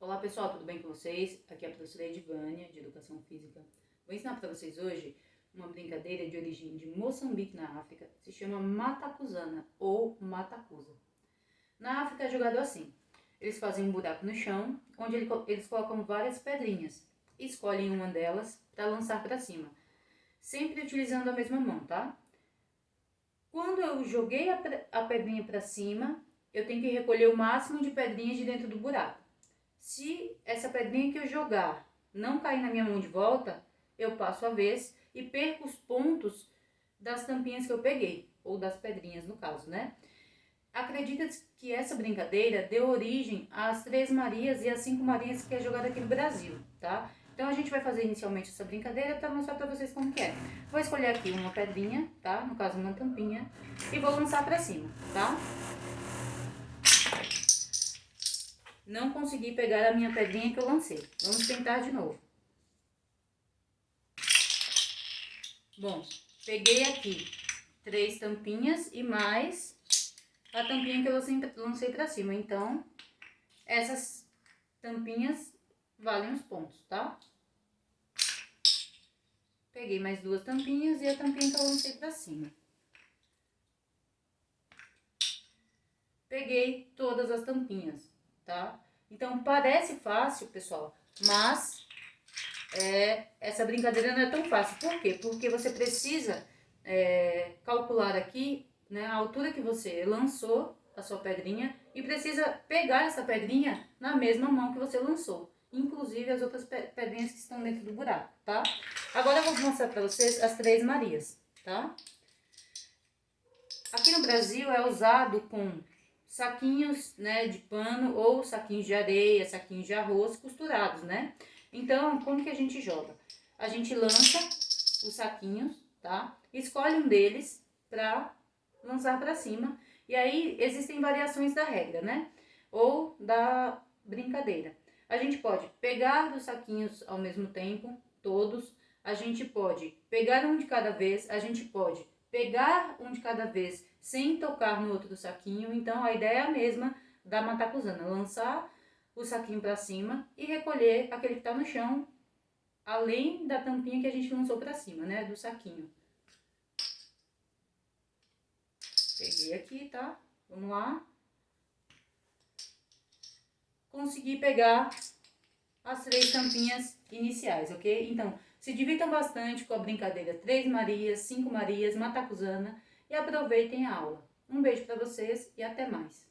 Olá pessoal, tudo bem com vocês? Aqui é a professora Edvânia, de Educação Física. Vou ensinar para vocês hoje uma brincadeira de origem de Moçambique, na África. Se chama matacuzana ou matacuza. Na África é jogado assim. Eles fazem um buraco no chão, onde eles colocam várias pedrinhas. E escolhem uma delas para lançar para cima. Sempre utilizando a mesma mão, tá? Quando eu joguei a pedrinha para cima, eu tenho que recolher o máximo de pedrinhas de dentro do buraco. Se essa pedrinha que eu jogar não cair na minha mão de volta, eu passo a vez e perco os pontos das tampinhas que eu peguei, ou das pedrinhas no caso, né? Acredita que essa brincadeira deu origem às Três Marias e às Cinco Marias que é jogada aqui no Brasil, tá? Então a gente vai fazer inicialmente essa brincadeira para mostrar para vocês como que é. Vou escolher aqui uma pedrinha, tá? No caso uma tampinha, e vou lançar para cima, tá? Não consegui pegar a minha pedrinha que eu lancei. Vamos tentar de novo. Bom, peguei aqui três tampinhas e mais a tampinha que eu lancei pra cima. Então, essas tampinhas valem os pontos, tá? Peguei mais duas tampinhas e a tampinha que eu lancei pra cima. Peguei todas as tampinhas tá? Então, parece fácil, pessoal, mas é, essa brincadeira não é tão fácil. Por quê? Porque você precisa é, calcular aqui né, a altura que você lançou a sua pedrinha e precisa pegar essa pedrinha na mesma mão que você lançou. Inclusive as outras pedrinhas que estão dentro do buraco, tá? Agora eu vou mostrar para vocês as Três Marias, tá? Aqui no Brasil é usado com saquinhos, né, de pano ou saquinhos de areia, saquinhos de arroz costurados, né? Então, como que a gente joga? A gente lança os saquinhos, tá? Escolhe um deles pra lançar pra cima. E aí, existem variações da regra, né? Ou da brincadeira. A gente pode pegar dos saquinhos ao mesmo tempo, todos. A gente pode pegar um de cada vez, a gente pode pegar um de cada vez sem tocar no outro saquinho. Então, a ideia é a mesma da matacuzana, lançar o saquinho para cima e recolher aquele que tá no chão, além da tampinha que a gente lançou para cima, né, do saquinho. Peguei aqui, tá? Vamos lá. Consegui pegar as três tampinhas iniciais, ok? Então, se divirtam bastante com a brincadeira Três Marias, Cinco Marias, Matacuzana e aproveitem a aula. Um beijo para vocês e até mais!